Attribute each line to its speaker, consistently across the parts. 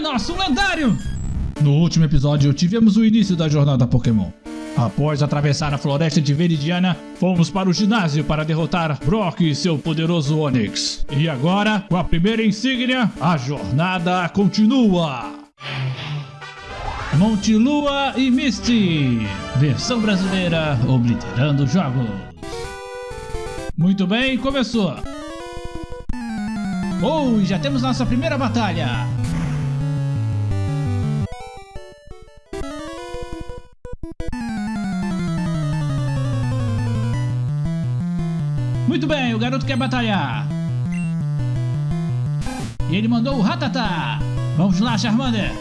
Speaker 1: nossa, um lendário! No último episódio, tivemos o início da jornada Pokémon. Após atravessar a floresta de Veridiana, fomos para o ginásio para derrotar Brock e seu poderoso Onix. E agora, com a primeira insígnia, a jornada continua! Monte Lua e Misty, versão brasileira obliterando jogos. Muito bem, começou! Oh, já temos nossa primeira batalha! Muito bem, o garoto quer batalhar. E ele mandou o Ratatá. Vamos lá, Charmander.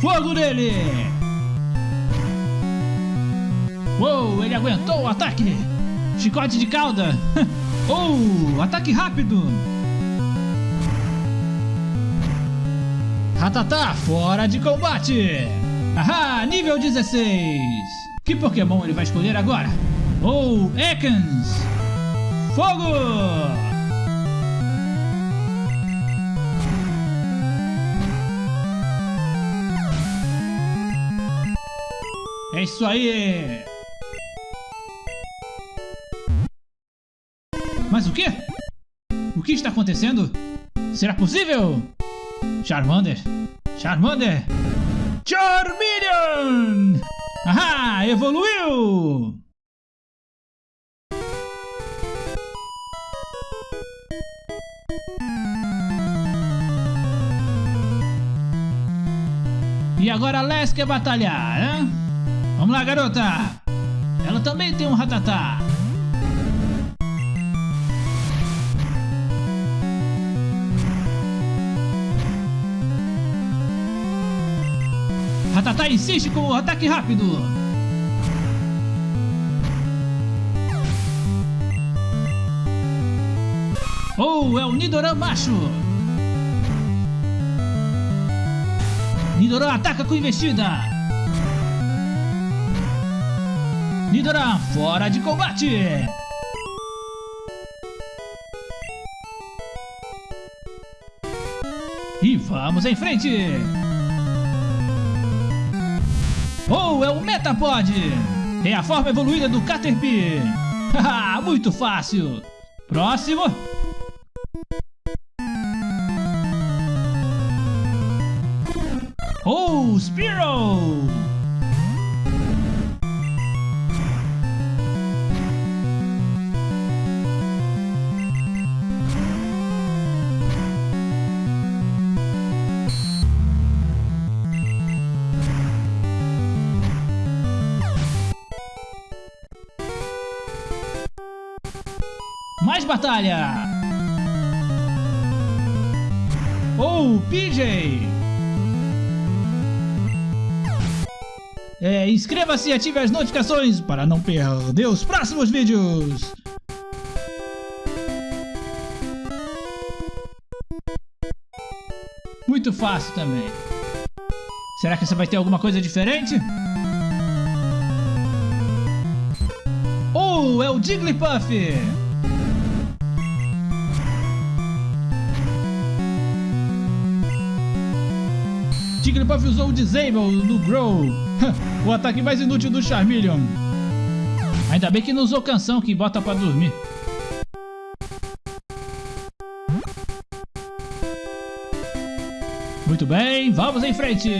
Speaker 1: Fogo nele! Uou, ele aguentou o ataque. Chicote de cauda. oh, ataque rápido. Ratatá, fora de combate. Ahá, nível 16. Que Pokémon ele vai escolher agora? Oh, Ekans. Fogo! É isso aí! Mas o que? O que está acontecendo? Será possível? Charmander! Charmander! Charmeleon! Ahá! Evoluiu! E agora Les quer batalhar, né? Vamos lá, garota! Ela também tem um ratatá. Ratatá insiste com o ataque rápido. Oh, é o Nidoran macho. Nidoran ataca com investida! Nidoran fora de combate! E vamos em frente! Oh, é o Metapod! É a forma evoluída do Caterpie! Haha, muito fácil! Próximo! Spearow! Mais batalha! Oh, PJ! É, Inscreva-se e ative as notificações para não perder os próximos vídeos. Muito fácil também. Será que você vai ter alguma coisa diferente? Oh, é o Jigglypuff! Jigglypuff usou o Disable no Grow. o ataque mais inútil do Charmeleon. Ainda bem que não usou canção que bota pra dormir. Muito bem, vamos em frente!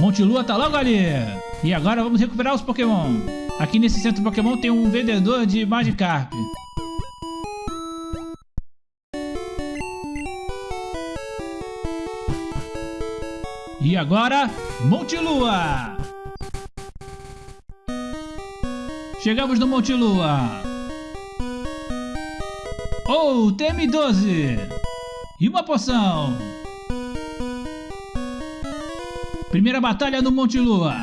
Speaker 1: Monte Lua tá logo ali! E agora vamos recuperar os Pokémon. Aqui nesse centro Pokémon tem um vendedor de Magikarp. E agora, Monte Lua! Chegamos no Monte Lua! Oh, TM12! E uma poção! Primeira batalha no Monte Lua!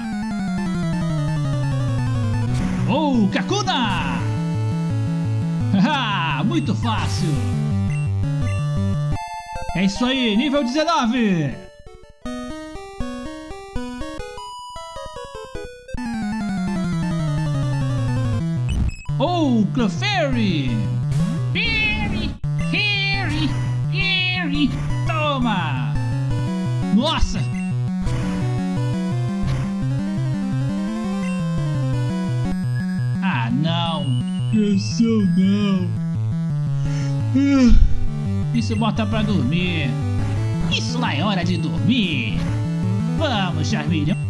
Speaker 1: Oh, Kakuna! Haha, muito fácil! É isso aí, nível 19! Clefairy!
Speaker 2: Fairy, Fairy, Fairy.
Speaker 1: Toma! Nossa! Ah, não! Pressão não! Ah, Isso bota pra dormir!
Speaker 2: Isso lá é hora de dormir.
Speaker 1: Vamos, Charmeleon!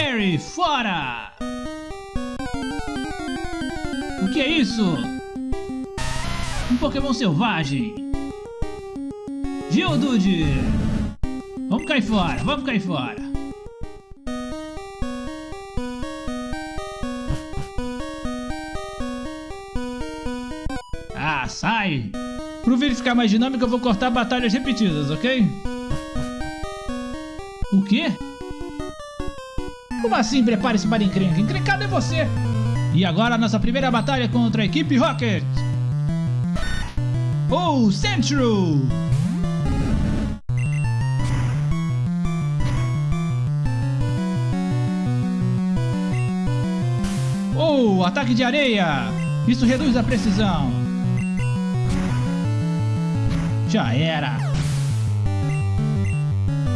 Speaker 1: Clefairy, fora! O que é isso? Um Pokémon selvagem! Geodude! Vamos cair fora, vamos cair fora! Ah, sai! Pro vídeo ficar mais dinâmico, eu vou cortar batalhas repetidas, ok? O quê? Como assim prepare-se para encrenca? Encrencado é você! E agora nossa primeira batalha contra a equipe Rocket! Oh, Central! Oh, ataque de areia! Isso reduz a precisão! Já era!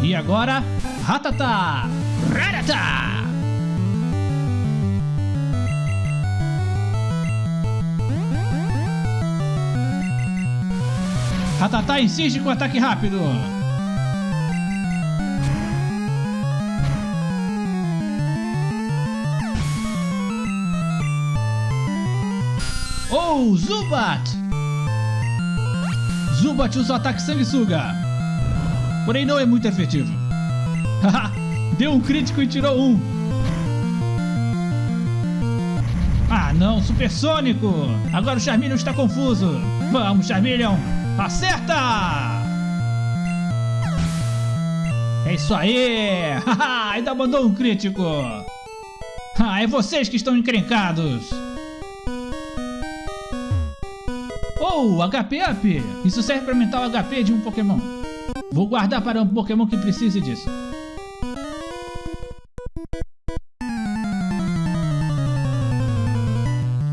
Speaker 1: E agora, Ratata! Ratata! Ratata insiste com ataque rápido! Oh, Zubat! Zubat usa o ataque sanguessuga! Porém não é muito efetivo. Haha, Deu um crítico e tirou um. Ah não, supersônico! Agora o Charmeleon está confuso. Vamos, Charmeleon! Acerta! É isso aí! Ainda mandou um crítico! Ah, é vocês que estão encrencados! Oh, HP up! Isso serve para aumentar o HP de um Pokémon. Vou guardar para um Pokémon que precise disso.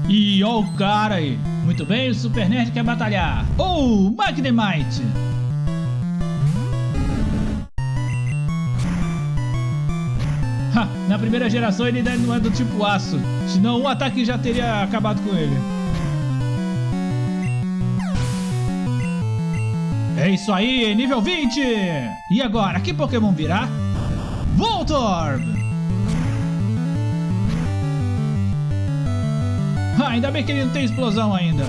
Speaker 1: E ó o cara aí. Muito bem, o Super Nerd quer batalhar. Oh, Magnemite! Ha, na primeira geração ele ainda não é do tipo aço. Senão um ataque já teria acabado com ele. É isso aí, nível 20! E agora, que Pokémon virá? Voltorb! Ah, ainda bem que ele não tem explosão ainda.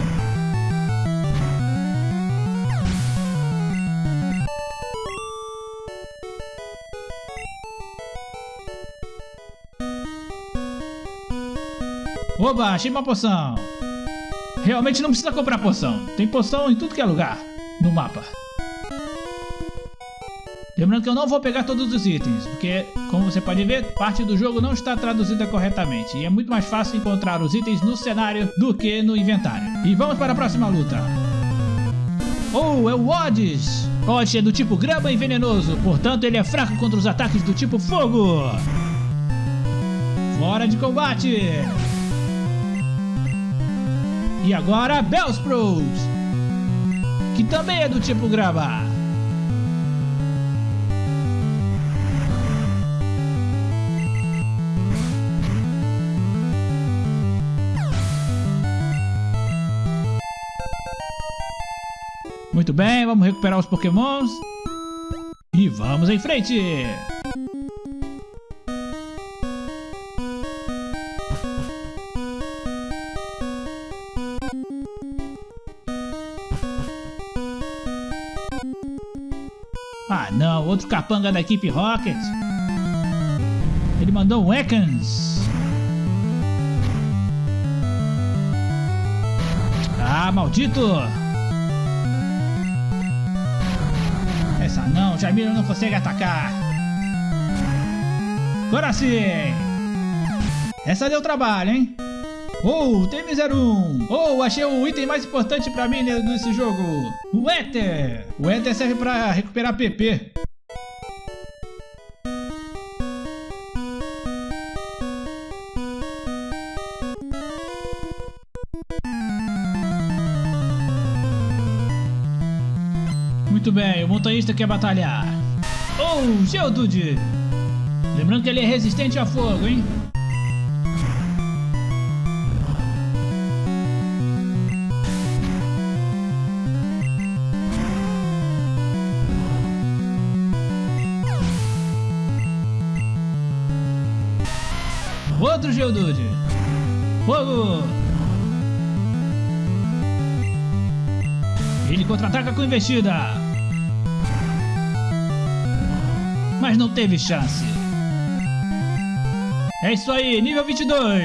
Speaker 1: Oba, achei uma poção. Realmente não precisa comprar poção. Tem poção em tudo que é lugar no mapa. Lembrando que eu não vou pegar todos os itens, porque, como você pode ver, parte do jogo não está traduzida corretamente, e é muito mais fácil encontrar os itens no cenário do que no inventário. E vamos para a próxima luta. Oh, é o Odds! Odds é do tipo grama e venenoso, portanto ele é fraco contra os ataques do tipo fogo. Fora de combate! E agora, Bellsprout! Que também é do tipo grama. Muito bem, vamos recuperar os pokémons. E vamos em frente! Ah não, outro capanga da equipe Rocket. Ele mandou um Ekans. Ah, maldito! Essa não, Jaimiro não consegue atacar. Agora sim! Essa deu trabalho, hein? Oh, TM01! Oh, achei o item mais importante pra mim nesse jogo! O Ether! O Ether serve pra recuperar PP. Montanhista quer batalhar. Oh, Geodude! Lembrando que ele é resistente a fogo, hein? Outro Geodude! Fogo! Ele contra-ataca com investida! Mas não teve chance. É isso aí, nível 22.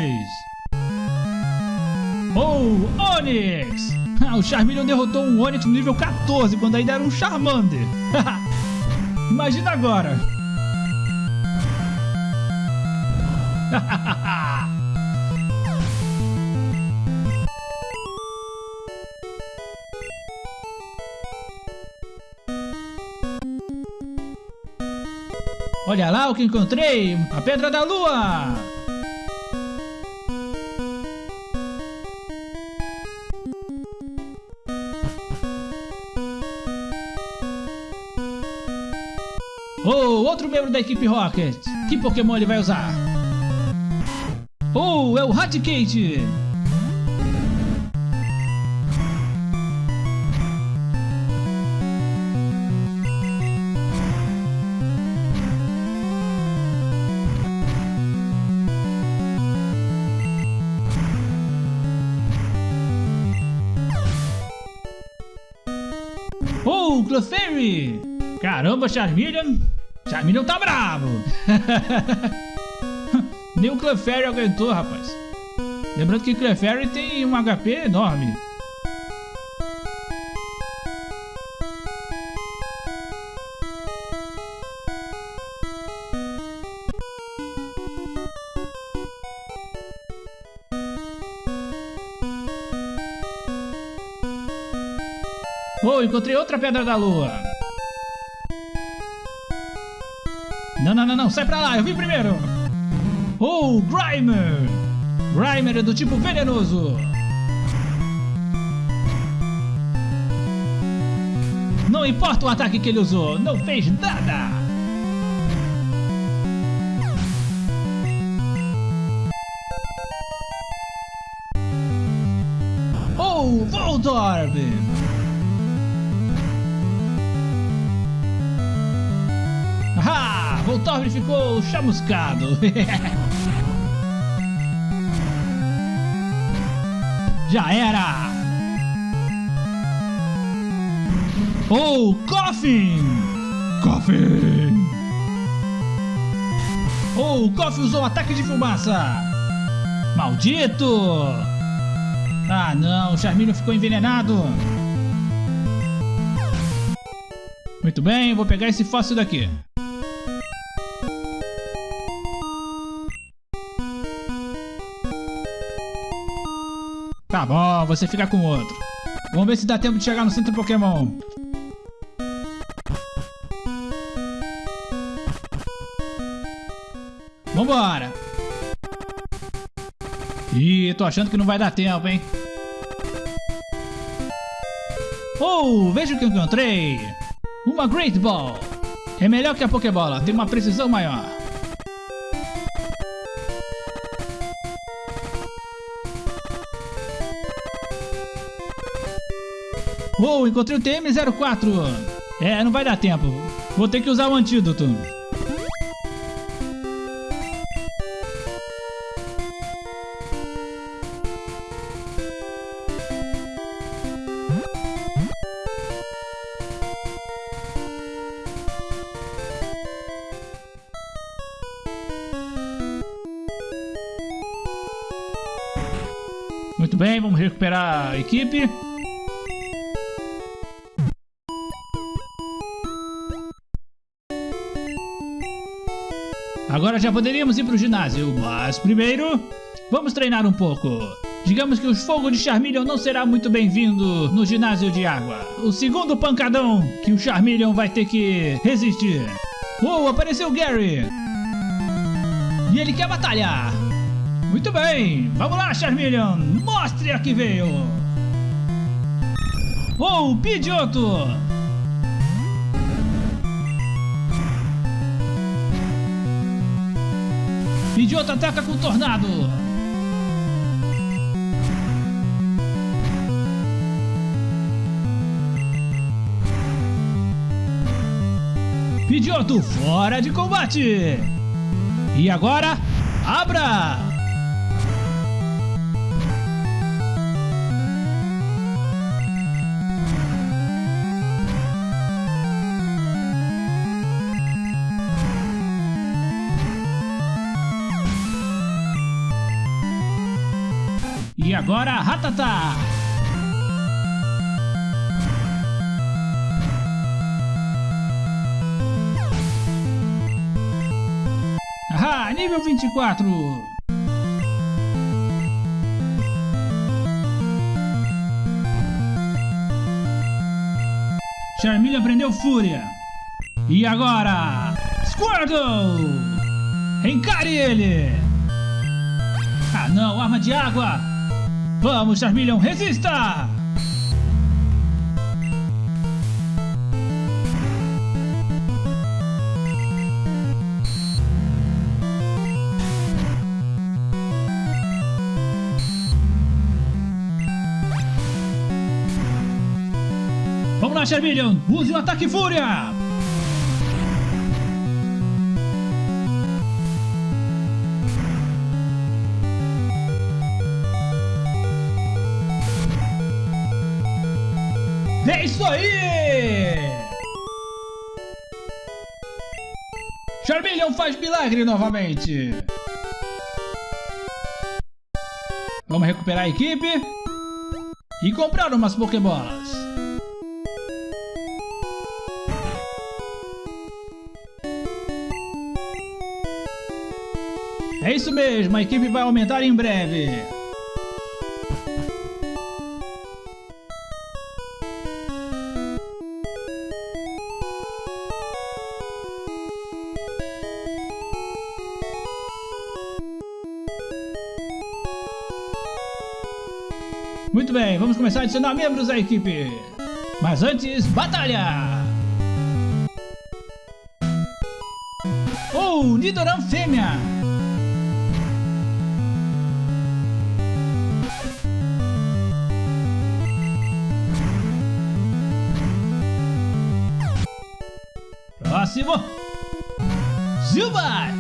Speaker 1: Oh, Onix! O Charmeleon derrotou um Onix no nível 14, quando ainda era um Charmander. Imagina agora. Olha lá o que encontrei! A Pedra da Lua! Oh, outro membro da equipe Rocket! Que Pokémon ele vai usar? Oh, é o Raticate! Caramba, Charmeleon! Charmeleon tá bravo! Nem o Clefairy aguentou, rapaz. Lembrando que Clefairy tem um HP enorme. Oh, encontrei outra Pedra da Lua. Não, sai pra lá, eu vim primeiro. Oh, Grimer! Grimer é do tipo venenoso. Não importa o ataque que ele usou, não fez nada. Ah, Voltorb ficou chamuscado. Já era! Oh, Coffin! Coffin! Oh, o Coffin usou ataque de fumaça! Maldito! Ah não, o Charmeleon ficou envenenado! Muito bem, vou pegar esse fóssil daqui. Você fica com outro. Vamos ver se dá tempo de chegar no centro Pokémon. Vambora! Ih, tô achando que não vai dar tempo, hein? Oh, veja o que encontrei! Uma Great Ball! É melhor que a Pokébola, tem uma precisão maior. Oh, encontrei o TM04! É, não vai dar tempo. Vou ter que usar o antídoto. Muito bem, vamos recuperar a equipe. Agora já poderíamos ir para o ginásio, mas primeiro vamos treinar um pouco. Digamos que o fogo de Charmeleon não será muito bem-vindo no ginásio de água. O segundo pancadão que o Charmeleon vai ter que resistir. Oh, apareceu o Gary! E ele quer batalhar! Muito bem! Vamos lá, Charmeleon! Mostre a que veio! Oh, Pidgeotto! Pidgeotto ataca com Tornado! Pidgeotto fora de combate! E agora, abra! Agora, Ratata! Ah, nível 24! Charmeleon aprendeu Fúria. E agora, Squirtle! Encare ele! Ah não, arma de água! Vamos, Charmeleon, resista! Vamos lá, Charmeleon! Use o ataque Fúria! Isso aí! Charmeleon faz milagre novamente! Vamos recuperar a equipe e comprar umas Pokébolas. É isso mesmo, a equipe vai aumentar em breve. Bem, vamos começar a adicionar membros da equipe. Mas antes, batalha! Oh, Nidoran fêmea! Próximo! Zubat!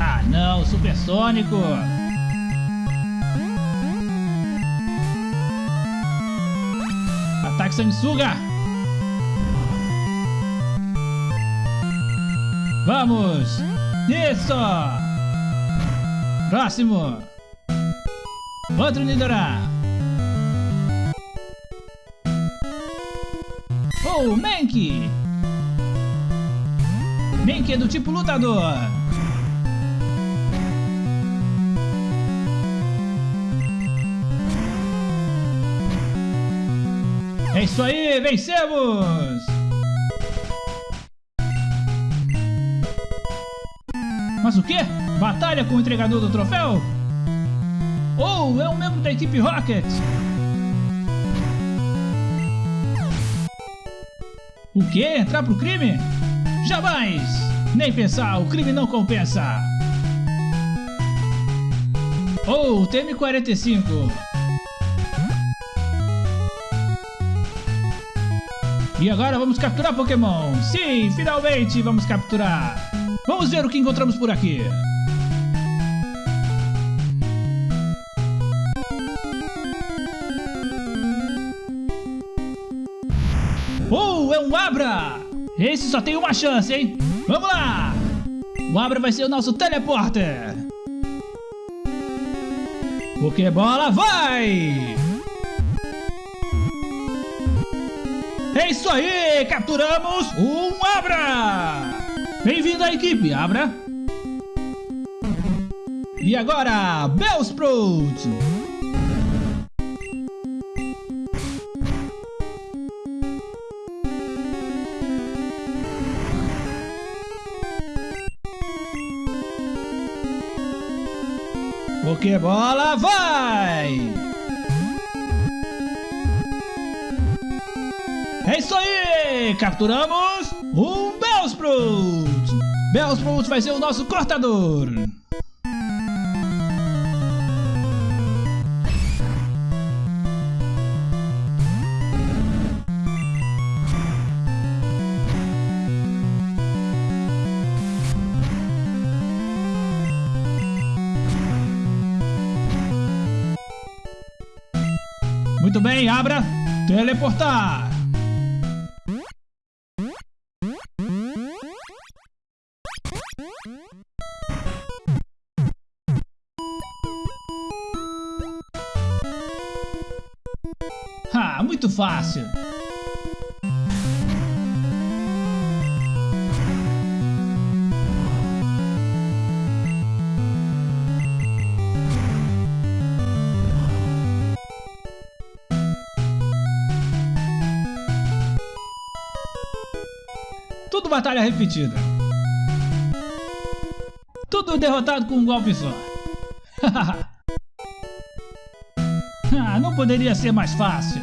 Speaker 1: Ah não, supersônico! Ataque sanguessuga! Vamos! Isso! Próximo! Outro Nidoran! Oh, Mankey! Mankey é do tipo lutador! É isso aí, vencemos! Mas o que? Batalha com o entregador do troféu? Oh, é um membro da equipe Rocket! O que? Entrar pro crime? Jamais! Nem pensar, o crime não compensa! Oh, TM45! E agora vamos capturar Pokémon! Sim, finalmente vamos capturar! Vamos ver o que encontramos por aqui! Oh, é um Abra! Esse só tem uma chance, hein? Vamos lá! O Abra vai ser o nosso teleporter! Pokébola vai! É isso aí! Capturamos um Abra! Bem-vindo à equipe, Abra! E agora, Bellsprout! Pokébola vai! Isso aí! Capturamos um Bellsprout! Bellsprout vai ser o nosso cortador! Muito bem, abra. Teleportar. Ah, muito fácil. Tudo batalha repetida. Tudo derrotado com um golpe só. ah, não poderia ser mais fácil.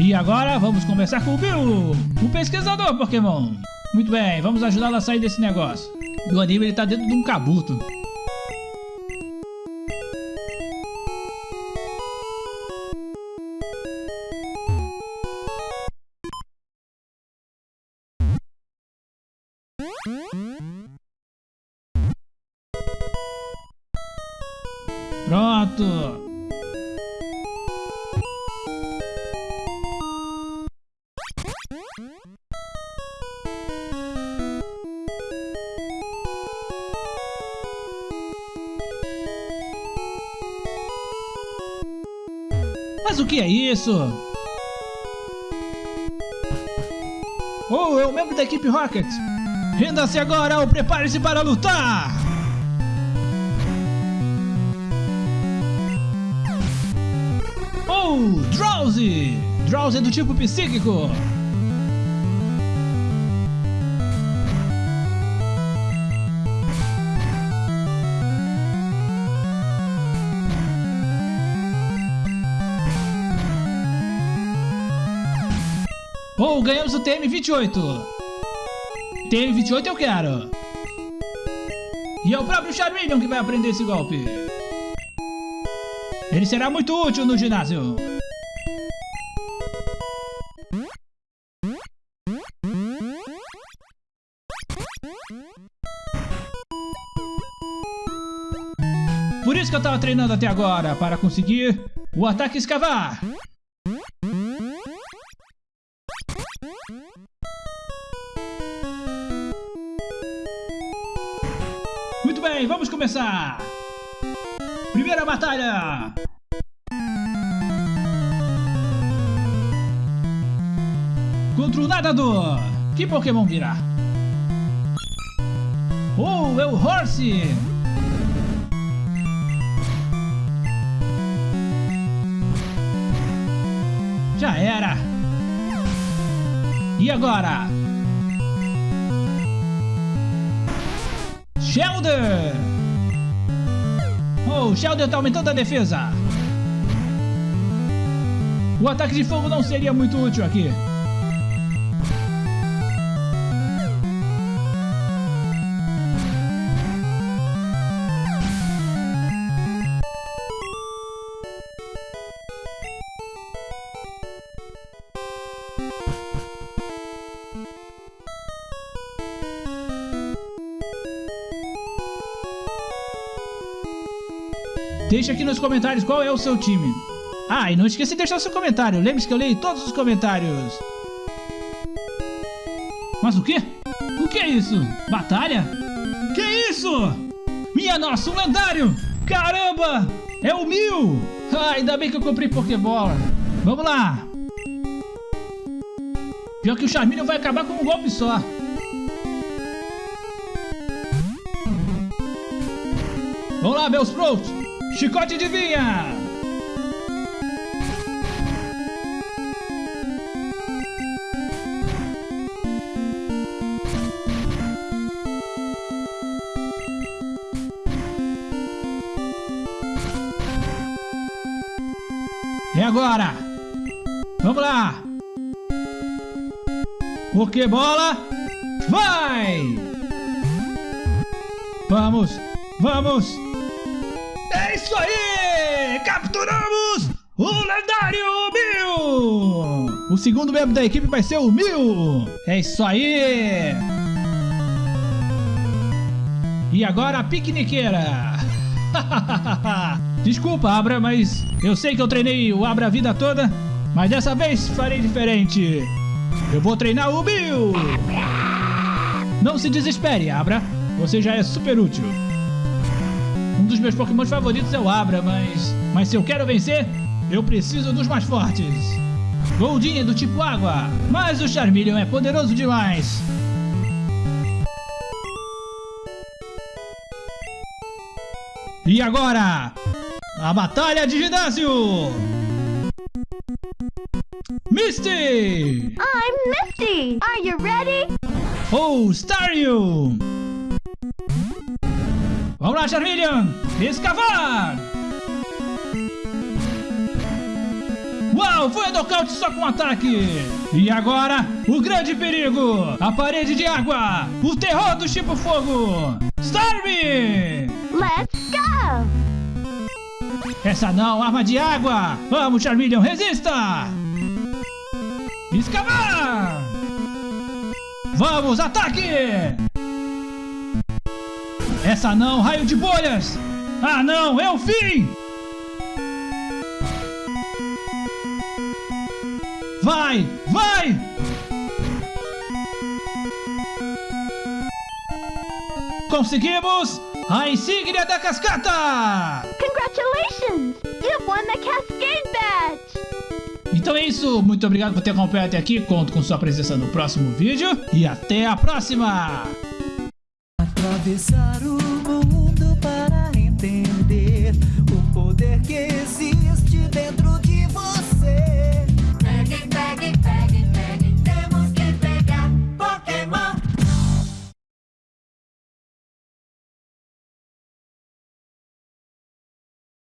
Speaker 1: E agora vamos conversar com o Bill, o pesquisador Pokémon. Muito bem, vamos ajudá-lo a sair desse negócio. Do anime ele tá dentro de um cabuto. Isso? Oh, é o membro da equipe Rocket! Renda-se agora ou prepare-se para lutar! Oh, Drowsy! Drowsy é do tipo psíquico! Ganhamos o TM28! TM28 eu quero! E é o próprio Charmeleon que vai aprender esse golpe! Ele será muito útil no ginásio! Por isso que eu tava treinando até agora, para conseguir o ataque escavar! Muito bem, vamos começar! Primeira batalha! Contra o nadador! Que Pokémon virá? Oh, é o Horse! Já era! E agora? Shelder! Oh, o Shelder tá aumentando a defesa! O ataque de fogo não seria muito útil aqui. Deixa aqui nos comentários qual é o seu time. Ah, e não esqueça de deixar seu comentário. Lembre-se que eu leio todos os comentários. Mas o quê? O que é isso? Batalha? Que isso? Minha nossa, um lendário! Caramba! É o Mil! Ah, ainda bem que eu comprei Pokébola. Vamos lá. Pior que o Charmeleon vai acabar com um golpe só. Vamos lá, meus pros! Chicote de vinha! É agora! Vamos lá! Pokébola! Vai! Vamos! Vamos! O segundo membro da equipe vai ser o Mil! É isso aí! E agora a piqueniqueira! Desculpa, Abra, mas eu sei que eu treinei o Abra a vida toda, mas dessa vez farei diferente. Eu vou treinar o Bill! Não se desespere, Abra. Você já é super útil. Um dos meus Pokémon favoritos é o Abra, mas... Mas se eu quero vencer, eu preciso dos mais fortes. Goldinha do tipo água, mas o Charmeleon é poderoso demais. E agora, a batalha de ginásio! Misty!
Speaker 3: I'm Misty. Are you ready?
Speaker 1: Oh, Staryu! Vamos lá, Charmeleon! Escavar! Uau, foi a nocaute só com ataque! E agora, o grande perigo! A parede de água! O terror do tipo fogo! Starmie!
Speaker 3: Let's go.
Speaker 1: Essa não, arma de água! Vamos, Charmeleon, resista! Escavar! Vamos, ataque! Essa não, raio de bolhas! Ah não, é o fim! Vai, vai! Conseguimos! A insígnia da cascata!
Speaker 3: Congratulations. You've won the Cascade Badge.
Speaker 1: Então é isso, muito obrigado por ter acompanhado até aqui, conto com sua presença no próximo vídeo e até a próxima!
Speaker 4: Atravessar o